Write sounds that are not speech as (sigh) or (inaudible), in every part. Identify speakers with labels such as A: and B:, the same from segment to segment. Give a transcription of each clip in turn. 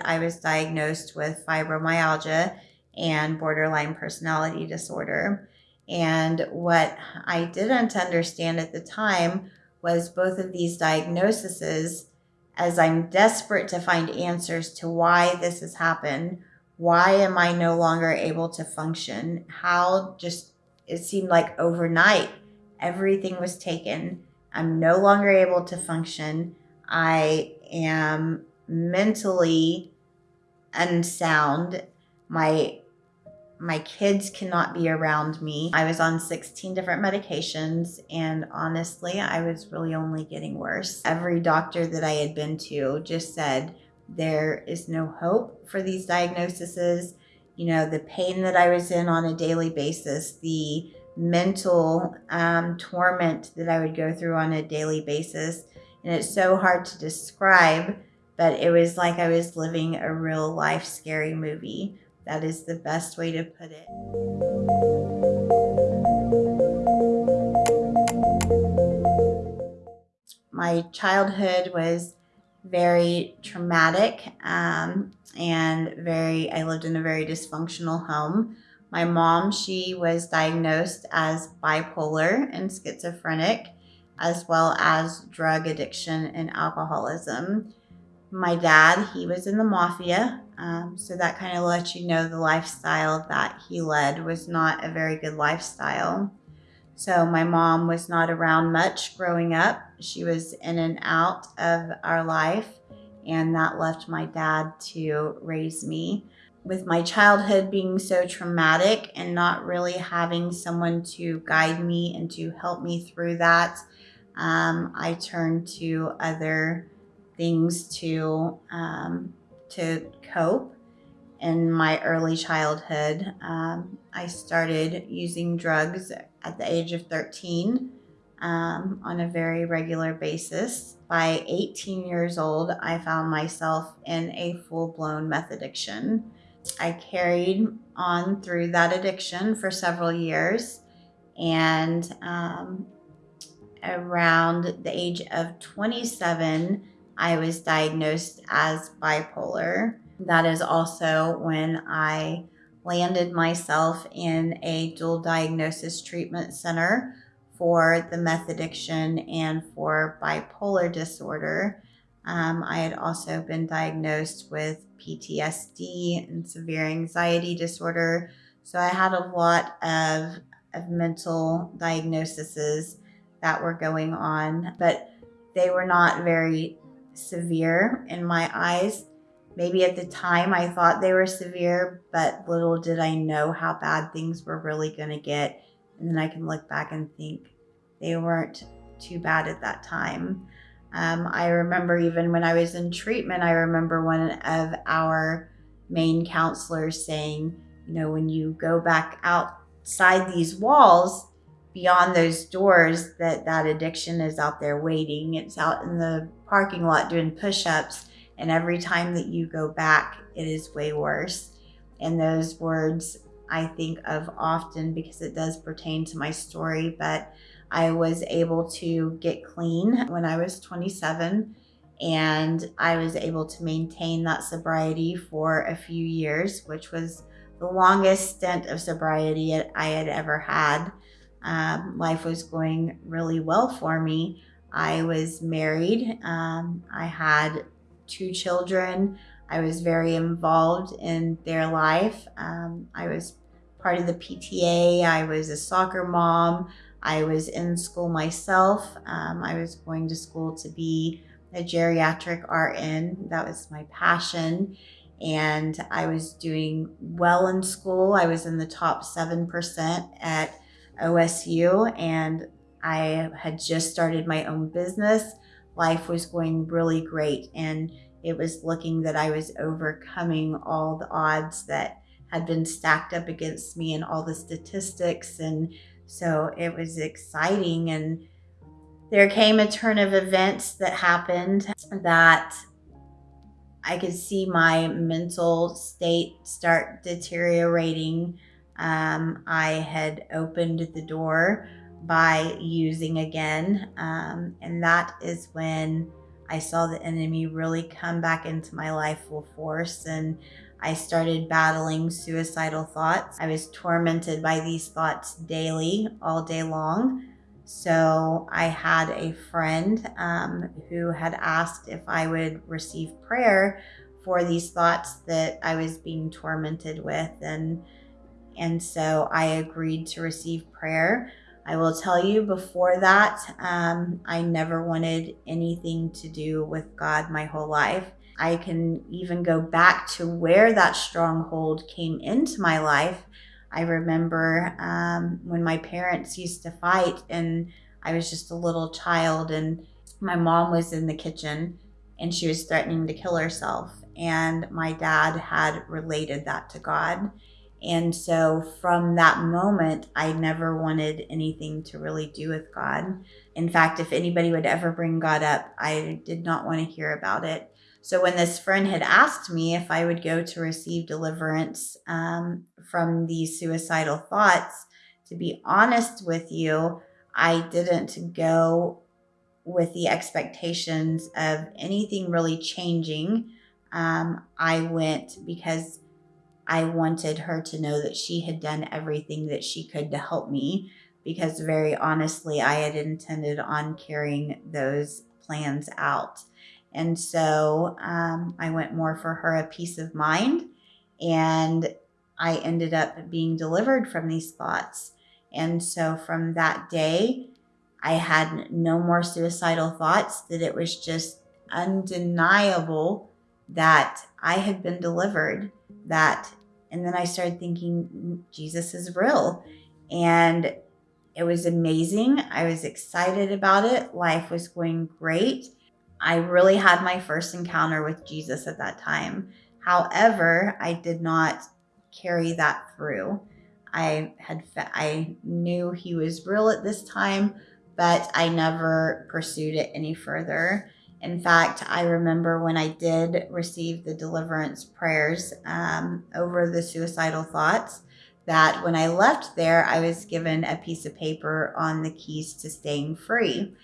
A: I was diagnosed with fibromyalgia and borderline personality disorder. And what I didn't understand at the time was both of these diagnoses, as I'm desperate to find answers to why this has happened, why am I no longer able to function? How just it seemed like overnight everything was taken. I'm no longer able to function. I am mentally unsound. My my kids cannot be around me. I was on 16 different medications, and honestly, I was really only getting worse. Every doctor that I had been to just said there is no hope for these diagnoses. You know, the pain that I was in on a daily basis, the mental um, torment that I would go through on a daily basis. And it's so hard to describe, but it was like I was living a real life scary movie. That is the best way to put it. My childhood was very traumatic um, and very, I lived in a very dysfunctional home. My mom, she was diagnosed as bipolar and schizophrenic, as well as drug addiction and alcoholism. My dad, he was in the mafia, um, so that kind of lets you know the lifestyle that he led was not a very good lifestyle. So my mom was not around much growing up. She was in and out of our life, and that left my dad to raise me. With my childhood being so traumatic and not really having someone to guide me and to help me through that, um, I turned to other things to um, to cope in my early childhood. Um, I started using drugs at the age of 13 um, on a very regular basis. By 18 years old, I found myself in a full blown meth addiction. I carried on through that addiction for several years. And um, around the age of 27, I was diagnosed as bipolar. That is also when I landed myself in a dual diagnosis treatment center for the meth addiction and for bipolar disorder. Um, I had also been diagnosed with PTSD and severe anxiety disorder. So I had a lot of, of mental diagnoses that were going on, but they were not very severe in my eyes. Maybe at the time I thought they were severe, but little did I know how bad things were really going to get. And then I can look back and think they weren't too bad at that time. Um, I remember even when I was in treatment, I remember one of our main counselors saying, you know, when you go back outside these walls, beyond those doors, that that addiction is out there waiting. It's out in the parking lot doing push-ups and every time that you go back, it is way worse. And those words I think of often because it does pertain to my story, but I was able to get clean when I was 27 and I was able to maintain that sobriety for a few years, which was the longest stint of sobriety I had ever had. Um, life was going really well for me. I was married. Um, I had two children. I was very involved in their life. Um, I was part of the PTA. I was a soccer mom. I was in school myself. Um, I was going to school to be a geriatric RN. That was my passion. And I was doing well in school. I was in the top 7% at OSU and I had just started my own business life was going really great and it was looking that I was overcoming all the odds that had been stacked up against me and all the statistics and so it was exciting and there came a turn of events that happened that I could see my mental state start deteriorating. Um, I had opened the door by using again. Um, and that is when I saw the enemy really come back into my life full force and I started battling suicidal thoughts. I was tormented by these thoughts daily, all day long. So I had a friend um, who had asked if I would receive prayer for these thoughts that I was being tormented with, and and so I agreed to receive prayer. I will tell you before that, um, I never wanted anything to do with God my whole life. I can even go back to where that stronghold came into my life. I remember um, when my parents used to fight, and I was just a little child, and my mom was in the kitchen and she was threatening to kill herself. And my dad had related that to God. And so from that moment, I never wanted anything to really do with God. In fact, if anybody would ever bring God up, I did not want to hear about it. So when this friend had asked me if I would go to receive deliverance um, from these suicidal thoughts, to be honest with you, I didn't go with the expectations of anything really changing. Um, I went because I wanted her to know that she had done everything that she could to help me. Because very honestly, I had intended on carrying those plans out. And so um, I went more for her a peace of mind. And I ended up being delivered from these thoughts. And so from that day, I had no more suicidal thoughts, that it was just undeniable that I had been delivered. That, and then I started thinking, mm, Jesus is real. And it was amazing. I was excited about it. Life was going great. I really had my first encounter with Jesus at that time. However, I did not carry that through. I had I knew he was real at this time, but I never pursued it any further. In fact, I remember when I did receive the deliverance prayers um, over the suicidal thoughts, that when I left there, I was given a piece of paper on the keys to staying free.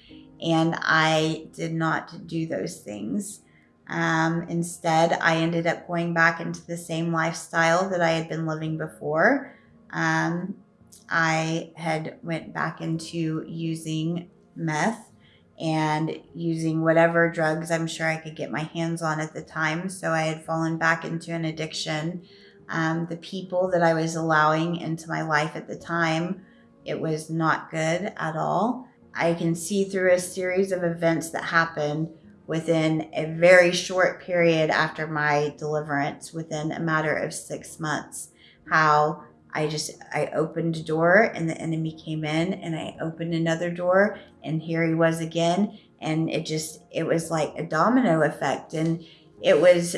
A: And I did not do those things. Um, instead, I ended up going back into the same lifestyle that I had been living before. Um, I had went back into using meth and using whatever drugs I'm sure I could get my hands on at the time. So I had fallen back into an addiction. Um, the people that I was allowing into my life at the time, it was not good at all. I can see through a series of events that happened within a very short period after my deliverance, within a matter of six months, how I just I opened a door and the enemy came in and I opened another door and here he was again and it just it was like a domino effect and it was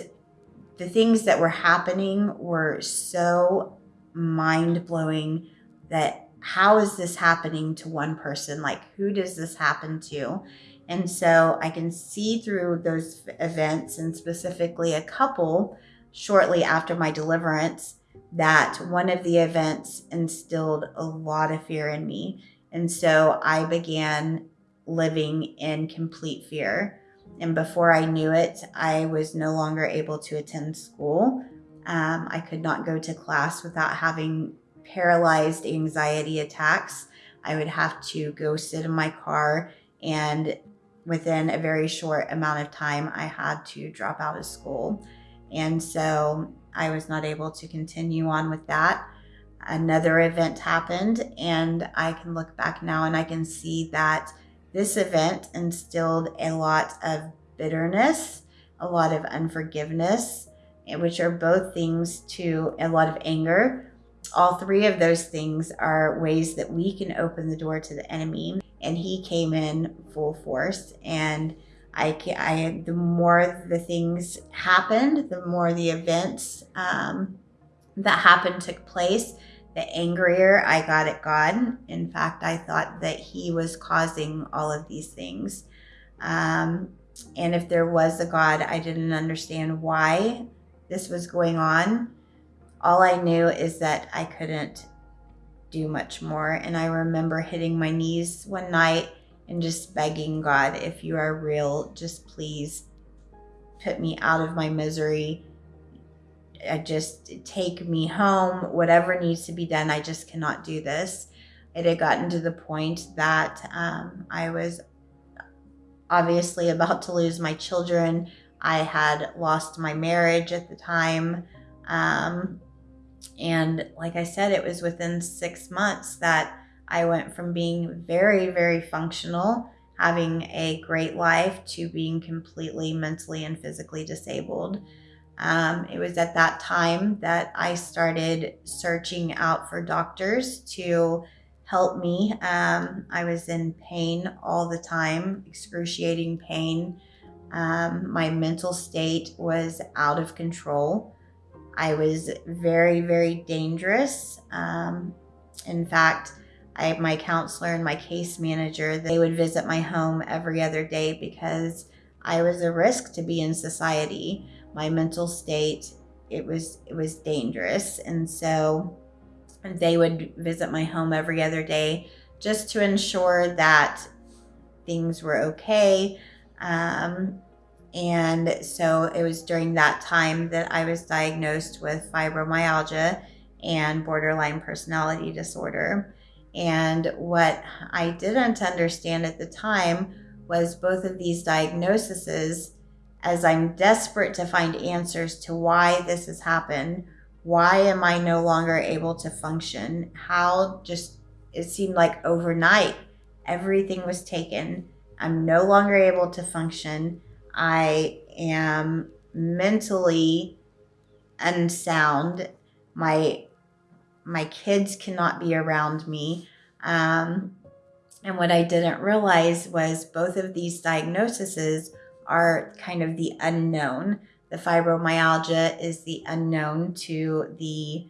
A: the things that were happening were so mind-blowing that how is this happening to one person? Like, who does this happen to? And so I can see through those events, and specifically a couple shortly after my deliverance, that one of the events instilled a lot of fear in me. And so I began living in complete fear. And before I knew it, I was no longer able to attend school. Um, I could not go to class without having paralyzed anxiety attacks. I would have to go sit in my car, and within a very short amount of time, I had to drop out of school. And so I was not able to continue on with that. Another event happened, and I can look back now and I can see that this event instilled a lot of bitterness, a lot of unforgiveness, eh, which are both things to a lot of anger, all three of those things are ways that we can open the door to the enemy. And he came in full force. And I, I the more the things happened, the more the events um, that happened took place, the angrier I got at God. In fact, I thought that He was causing all of these things. Um, and if there was a God, I didn't understand why this was going on all I knew is that I couldn't do much more. And I remember hitting my knees one night and just begging God, if you are real, just please put me out of my misery. I just take me home, whatever needs to be done. I just cannot do this. It had gotten to the point that um, I was obviously about to lose my children. I had lost my marriage at the time. Um, and like I said, it was within six months that I went from being very, very functional, having a great life, to being completely mentally and physically disabled. Um, it was at that time that I started searching out for doctors to help me. Um, I was in pain all the time, excruciating pain. Um, my mental state was out of control. I was very, very dangerous. Um, in fact, I, my counselor and my case manager, they would visit my home every other day because I was a risk to be in society. My mental state, it was it was dangerous, and so they would visit my home every other day just to ensure that things were okay. Um, and so it was during that time that I was diagnosed with fibromyalgia and borderline personality disorder. And what I didn't understand at the time was both of these diagnoses, as I'm desperate to find answers to why this has happened, why am I no longer able to function? How just it seemed like overnight everything was taken. I'm no longer able to function. I am mentally unsound. My my kids cannot be around me. Um, and what I didn't realize was both of these diagnoses are kind of the unknown. The fibromyalgia is the unknown to the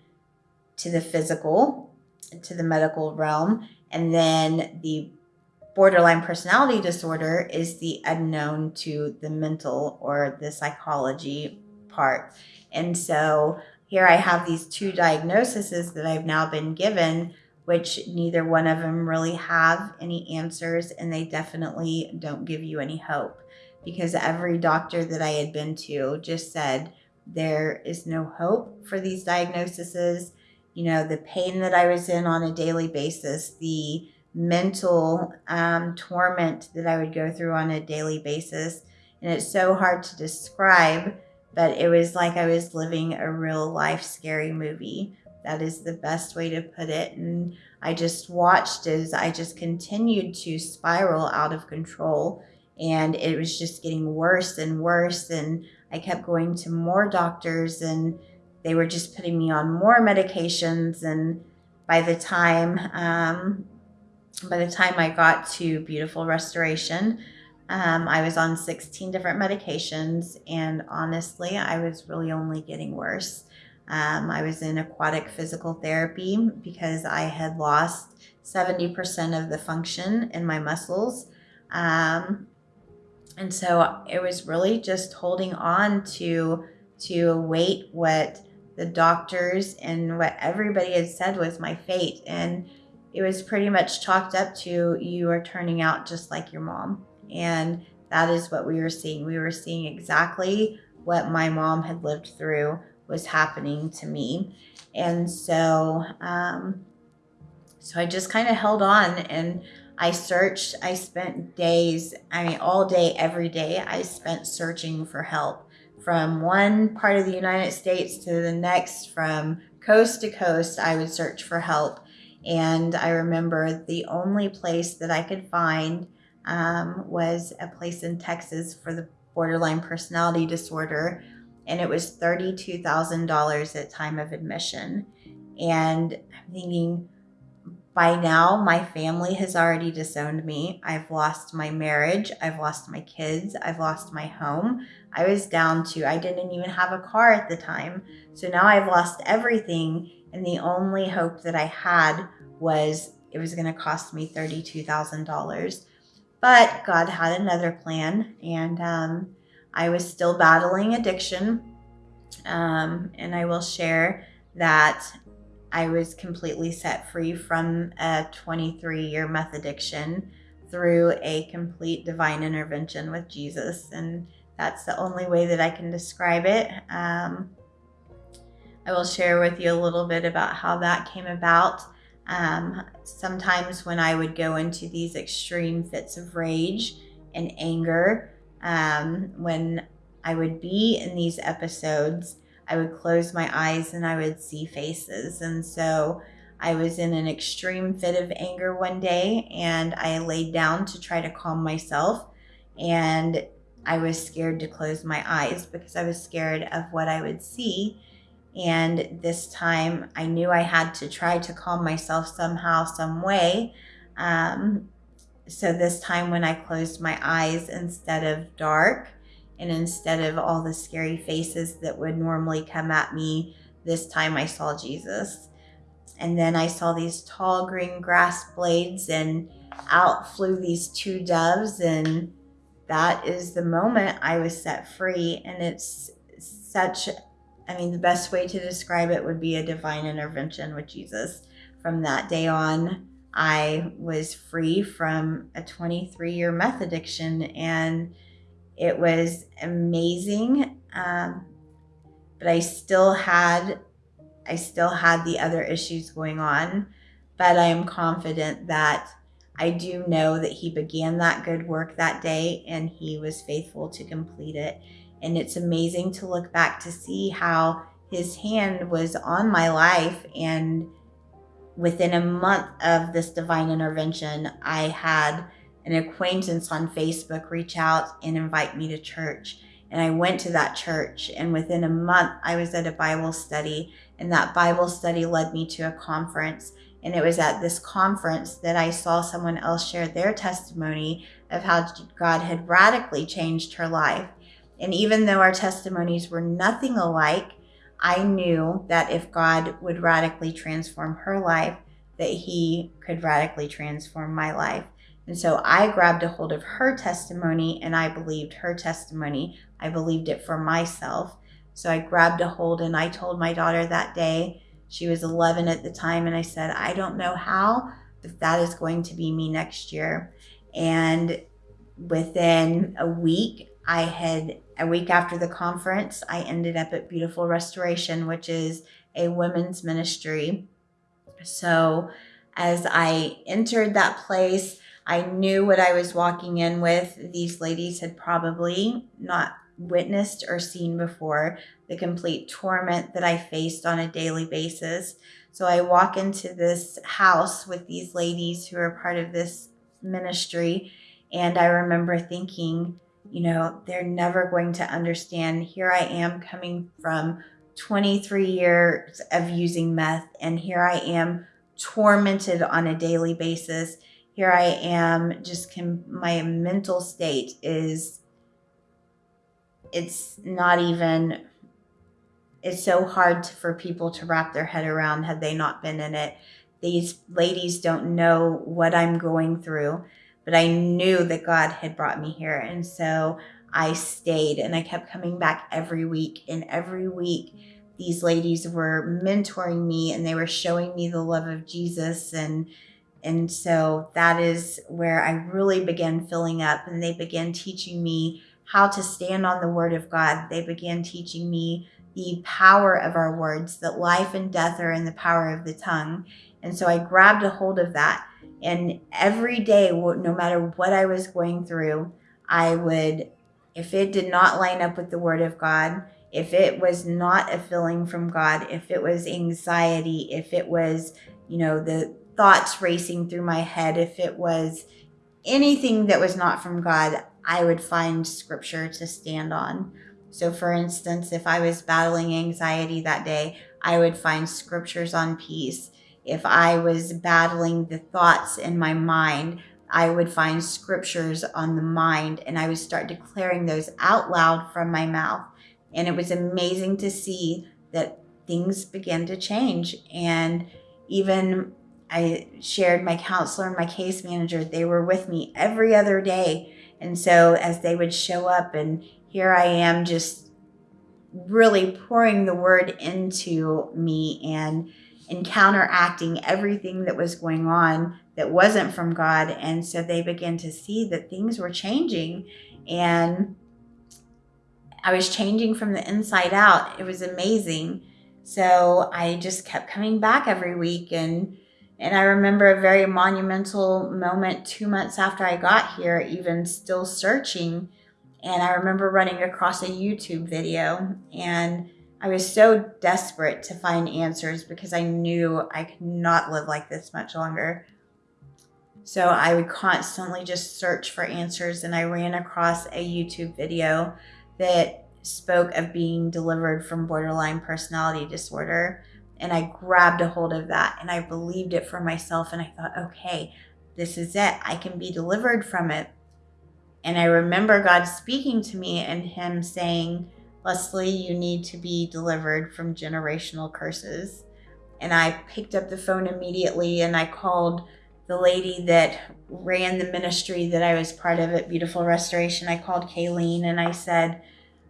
A: to the physical, to the medical realm, and then the borderline personality disorder is the unknown to the mental or the psychology part. And so here I have these two diagnoses that I've now been given, which neither one of them really have any answers, and they definitely don't give you any hope because every doctor that I had been to just said there is no hope for these diagnoses. You know, the pain that I was in on a daily basis, the mental um, torment that I would go through on a daily basis. And it's so hard to describe but it was like I was living a real life scary movie. That is the best way to put it. And I just watched as I just continued to spiral out of control. And it was just getting worse and worse. And I kept going to more doctors, and they were just putting me on more medications. And by the time, um, by the time I got to Beautiful Restoration, um, I was on 16 different medications, and honestly, I was really only getting worse. Um, I was in aquatic physical therapy because I had lost 70% of the function in my muscles. Um, and so it was really just holding on to to await what the doctors and what everybody had said was my fate and it was pretty much chalked up to you are turning out just like your mom and that is what we were seeing. We were seeing exactly what my mom had lived through was happening to me. And so, um, so I just kind of held on and I searched. I spent days, I mean, all day, every day, I spent searching for help from one part of the United States to the next, from coast to coast. I would search for help. And I remember the only place that I could find um, was a place in Texas for the borderline personality disorder, and it was $32,000 at time of admission. And I'm thinking, by now, my family has already disowned me. I've lost my marriage. I've lost my kids. I've lost my home. I was down to, I didn't even have a car at the time. So now I've lost everything. And the only hope that I had was it was going to cost me $32,000. But God had another plan, and um, I was still battling addiction. Um, and I will share that I was completely set free from a 23 year meth addiction through a complete divine intervention with Jesus. And that's the only way that I can describe it. Um, I will share with you a little bit about how that came about. Um, sometimes when I would go into these extreme fits of rage and anger, um, when I would be in these episodes, I would close my eyes and I would see faces. And so I was in an extreme fit of anger one day and I laid down to try to calm myself. And I was scared to close my eyes because I was scared of what I would see. And this time I knew I had to try to calm myself somehow, some way. Um, so this time when I closed my eyes instead of dark and instead of all the scary faces that would normally come at me, this time I saw Jesus. And then I saw these tall green grass blades and out flew these two doves and that is the moment I was set free and it's such I mean, the best way to describe it would be a divine intervention with Jesus. From that day on, I was free from a 23 year meth addiction, and it was amazing. Um, but I still had, I still had the other issues going on. But I am confident that I do know that He began that good work that day, and He was faithful to complete it. And it's amazing to look back to see how his hand was on my life. And within a month of this divine intervention, I had an acquaintance on Facebook reach out and invite me to church. And I went to that church, and within a month, I was at a Bible study, and that Bible study led me to a conference. And it was at this conference that I saw someone else share their testimony of how God had radically changed her life. And even though our testimonies were nothing alike, I knew that if God would radically transform her life, that He could radically transform my life. And so I grabbed a hold of her testimony and I believed her testimony. I believed it for myself. So I grabbed a hold and I told my daughter that day, she was 11 at the time, and I said, I don't know how, but that is going to be me next year. And within a week, I had a week after the conference, I ended up at Beautiful Restoration, which is a women's ministry. So, as I entered that place, I knew what I was walking in with. These ladies had probably not witnessed or seen before the complete torment that I faced on a daily basis. So I walk into this house with these ladies who are part of this ministry, and I remember thinking, you know, they're never going to understand. Here I am coming from 23 years of using meth, and here I am tormented on a daily basis. Here I am, just can, my mental state is, it's not even, it's so hard for people to wrap their head around had they not been in it. These ladies don't know what I'm going through but I knew that God had brought me here. And so I stayed and I kept coming back every week. And every week, these ladies were mentoring me and they were showing me the love of Jesus. And and so that is where I really began filling up and they began teaching me how to stand on the word of God. They began teaching me the power of our words, that life and death are in the power of the tongue. And so I grabbed a hold of that and every day, no matter what I was going through, I would, if it did not line up with the Word of God, if it was not a feeling from God, if it was anxiety, if it was, you know, the thoughts racing through my head, if it was anything that was not from God, I would find scripture to stand on. So, for instance, if I was battling anxiety that day, I would find scriptures on peace if I was battling the thoughts in my mind, I would find scriptures on the mind and I would start declaring those out loud from my mouth. And it was amazing to see that things began to change. And even I shared my counselor and my case manager, they were with me every other day. And so as they would show up, and here I am just really pouring the word into me and and counteracting everything that was going on that wasn't from God. And so they began to see that things were changing. And I was changing from the inside out. It was amazing. So I just kept coming back every week and and I remember a very monumental moment 2 months after I got here even still searching and I remember running across a YouTube video and I was so desperate to find answers because I knew I could not live like this much longer. So I would constantly just search for answers and I ran across a YouTube video that spoke of being delivered from borderline personality disorder. And I grabbed a hold of that and I believed it for myself. And I thought, okay, this is it. I can be delivered from it. And I remember God speaking to me and Him saying, Leslie, you need to be delivered from generational curses. And I picked up the phone immediately and I called the lady that ran the ministry that I was part of at Beautiful Restoration. I called Kayleen and I said,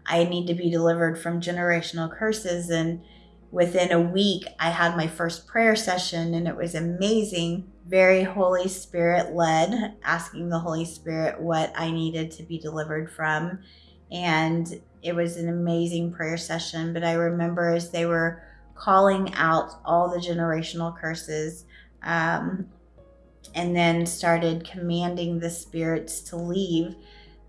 A: I need to be delivered from generational curses. And within a week, I had my first prayer session and it was amazing. Very Holy Spirit led, asking the Holy Spirit what I needed to be delivered from. And it was an amazing prayer session. But I remember as they were calling out all the generational curses, um, and then started commanding the spirits to leave.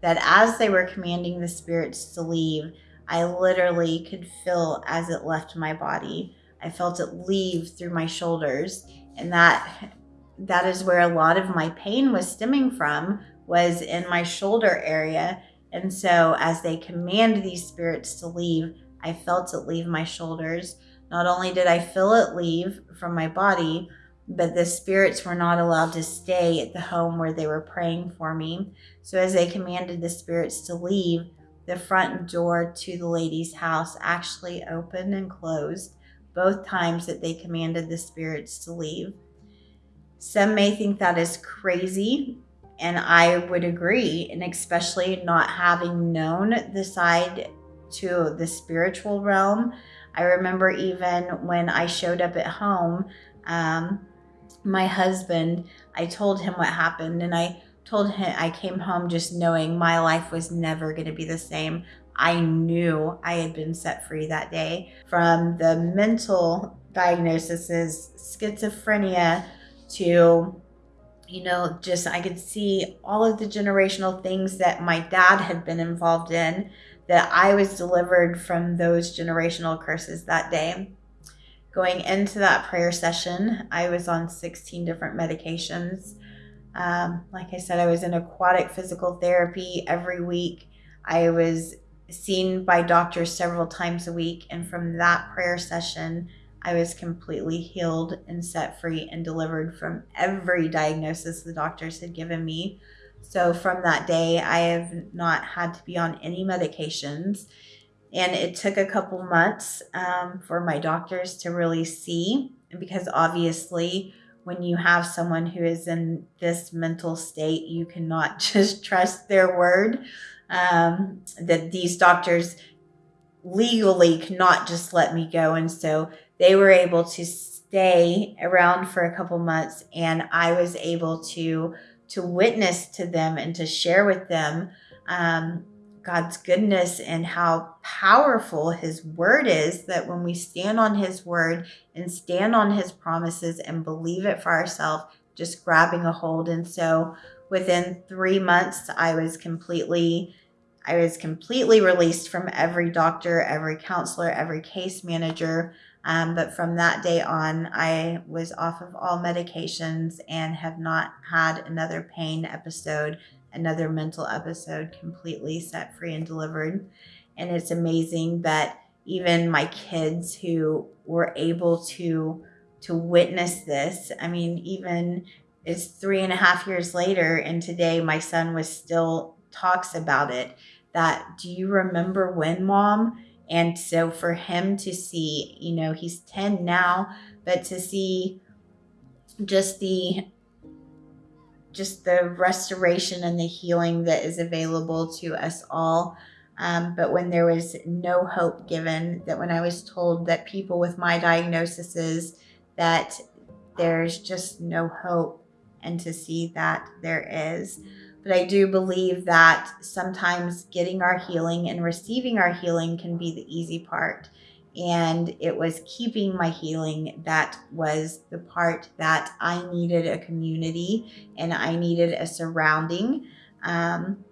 A: That as they were commanding the spirits to leave, I literally could feel as it left my body. I felt it leave through my shoulders, and that that is where a lot of my pain was stemming from was in my shoulder area. And so as they command these spirits to leave, I felt it leave my shoulders. Not only did I feel it leave from my body, but the spirits were not allowed to stay at the home where they were praying for me. So, as they commanded the spirits to leave, the front door to the lady's house actually opened and closed both times that they commanded the spirits to leave. Some may think that is crazy, and I would agree, and especially not having known the side to the spiritual realm. I remember even when I showed up at home, um, my husband, I told him what happened and I told him I came home just knowing my life was never going to be the same. I knew I had been set free that day from the mental diagnoses, schizophrenia to you know, just I could see all of the generational things that my dad had been involved in, that I was delivered from those generational curses that day. Going into that prayer session, I was on 16 different medications. Um, like I said, I was in aquatic physical therapy every week. I was seen by doctors several times a week. And from that prayer session, I was completely healed and set free and delivered from every diagnosis the doctors had given me. So from that day, I have not had to be on any medications. And it took a couple months um, for my doctors to really see, because obviously, when you have someone who is in this mental state, you cannot (laughs) just trust their word. Um, that these doctors legally cannot just let me go. And so they were able to stay around for a couple months, and I was able to to witness to them and to share with them um, God's goodness and how powerful His word is. That when we stand on His word and stand on His promises and believe it for ourselves, just grabbing a hold. And so within three months, I was completely. I was completely released from every doctor, every counselor, every case manager. Um, but from that day on, I was off of all medications and have not had another pain episode another mental episode completely set free and delivered. And it's amazing that even my kids who were able to to witness this, I mean, even it's three and a half years later, and today my son was still talks about it. That do you remember when, mom? And so for him to see, you know, he's 10 now, but to see just the just the restoration and the healing that is available to us all. Um, but when there was no hope given, that when I was told that people with my diagnosis is that there's just no hope, and to see that there is. But I do believe that sometimes getting our healing and receiving our healing can be the easy part. And it was keeping my healing that was the part that I needed a community and I needed a surrounding. Um,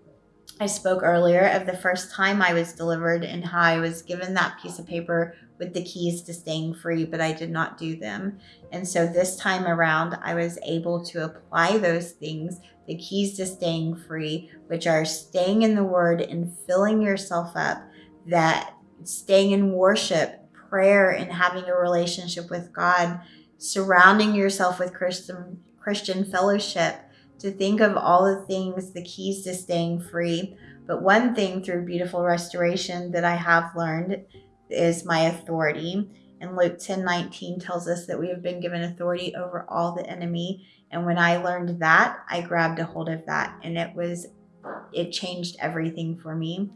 A: I spoke earlier of the first time I was delivered and how I was given that piece of paper with the keys to staying free, but I did not do them. And so this time around, I was able to apply those things, the keys to staying free, which are staying in the word and filling yourself up, that staying in worship, prayer, and having a relationship with God, surrounding yourself with Christian, Christian fellowship, to think of all the things, the keys to staying free. But one thing through beautiful restoration that I have learned is my authority. And Luke 10 19 tells us that we have been given authority over all the enemy. And when I learned that, I grabbed a hold of that and it was, it changed everything for me.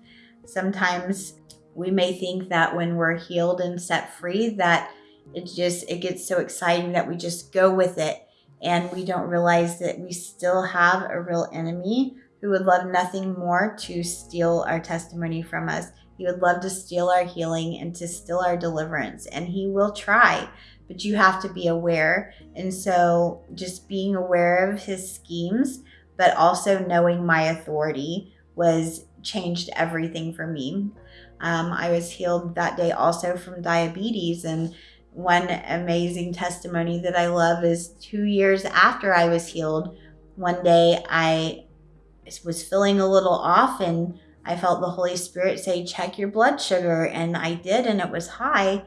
A: Sometimes we may think that when we're healed and set free, that it just, it gets so exciting that we just go with it. And we don't realize that we still have a real enemy who would love nothing more to steal our testimony from us he would love to steal our healing and to steal our deliverance, and He will try, but you have to be aware. And so, just being aware of His schemes, but also knowing my authority was changed everything for me. Um, I was healed that day also from diabetes, and one amazing testimony that I love is two years after I was healed. One day I was feeling a little off and I felt the Holy Spirit say, check your blood sugar. And I did, and it was high.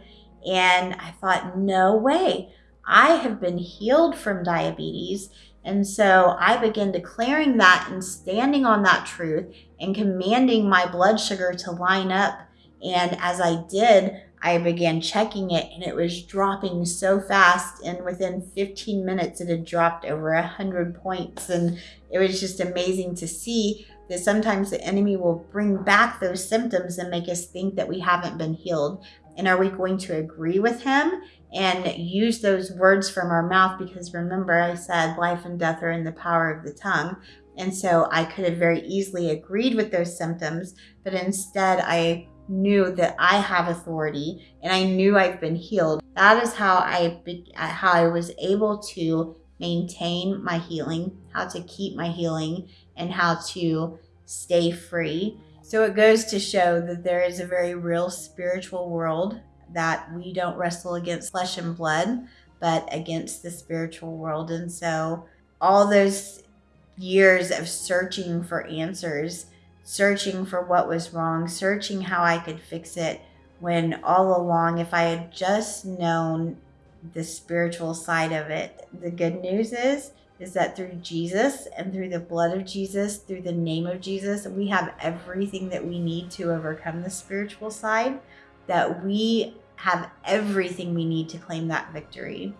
A: And I thought, no way. I have been healed from diabetes. And so I began declaring that and standing on that truth and commanding my blood sugar to line up. And as I did, I began checking it and it was dropping so fast. And within 15 minutes, it had dropped over 100 points. And it was just amazing to see that sometimes the enemy will bring back those symptoms and make us think that we haven't been healed. And are we going to agree with him and use those words from our mouth? Because remember, I said life and death are in the power of the tongue. And so I could have very easily agreed with those symptoms, but instead I knew that I have authority and I knew I've been healed. That is how I how I was able to maintain my healing, how to keep my healing, and how to stay free. So it goes to show that there is a very real spiritual world that we don't wrestle against flesh and blood, but against the spiritual world. And so all those years of searching for answers, searching for what was wrong, searching how I could fix it, when all along, if I had just known the spiritual side of it. The good news is is that through Jesus and through the blood of Jesus, through the name of Jesus, we have everything that we need to overcome the spiritual side, that we have everything we need to claim that victory.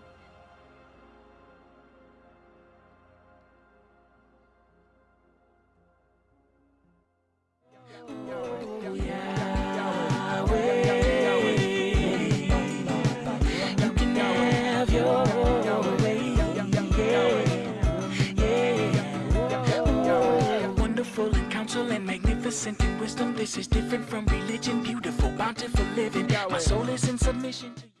B: Magnificent in wisdom. This is different from religion, beautiful, bountiful living. My soul is in submission to